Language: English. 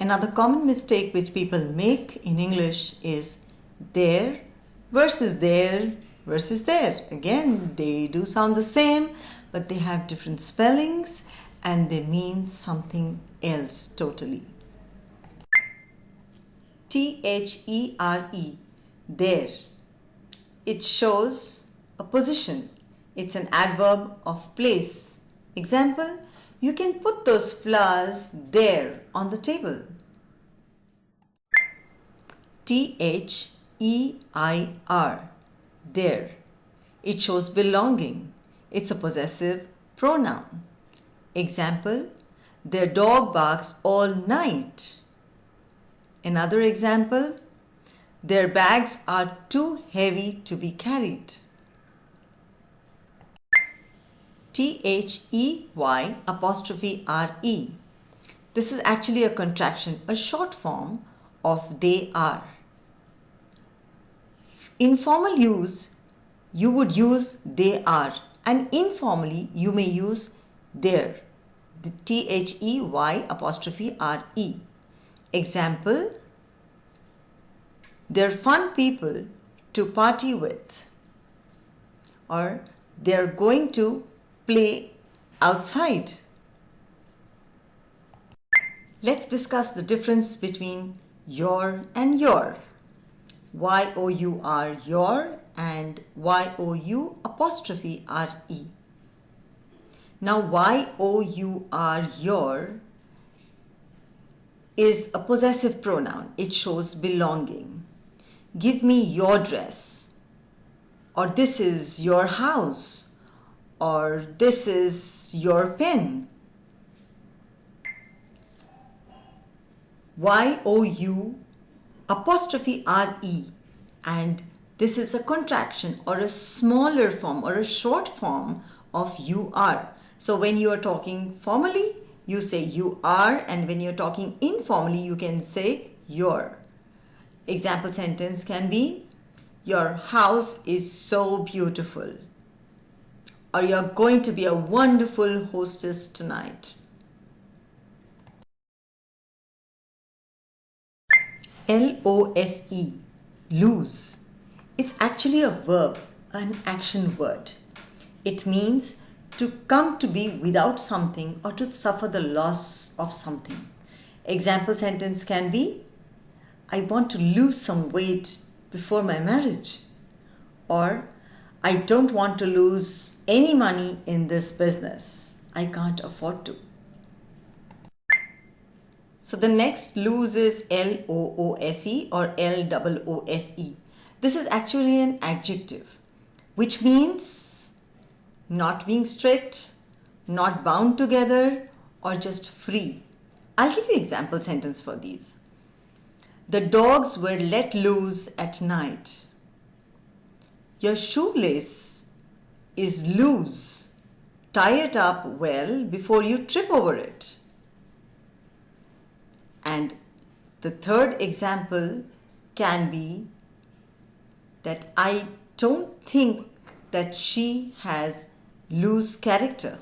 Another common mistake which people make in English is there versus their versus they're. Again, they do sound the same, but they have different spellings and they mean something else totally. T-H-E-R-E, there. It shows a position. It's an adverb of place. Example, you can put those flowers there on the table. T-H-E-I-R, their. It shows belonging. It's a possessive pronoun. Example, their dog barks all night. Another example, their bags are too heavy to be carried. T-H-E-Y apostrophe R-E. This is actually a contraction, a short form of they are. In formal use, you would use they are and informally you may use they're. The T-H-E-Y apostrophe R-E. Example, they're fun people to party with or they're going to play outside. Let's discuss the difference between your and you're. Y-O-U-R, your and Y-O-U apostrophe R-E. Now Y-O-U-R, your is a possessive pronoun. It shows belonging. Give me your dress or this is your house or this is your pin. Y-O-U apostrophe R-E and this is a contraction or a smaller form or a short form of you are. So when you are talking formally, you say you are and when you're talking informally, you can say you're. Example sentence can be, your house is so beautiful or you're going to be a wonderful hostess tonight. L-O-S-E, lose. It's actually a verb, an action word. It means to come to be without something or to suffer the loss of something. Example sentence can be, I want to lose some weight before my marriage. Or, I don't want to lose any money in this business. I can't afford to. So the next lose is L-O-O-S-E or L-O-O-S-E. This is actually an adjective which means not being strict, not bound together or just free. I'll give you example sentence for these. The dogs were let loose at night. Your shoelace is loose. Tie it up well before you trip over it. And the third example can be that I don't think that she has loose character.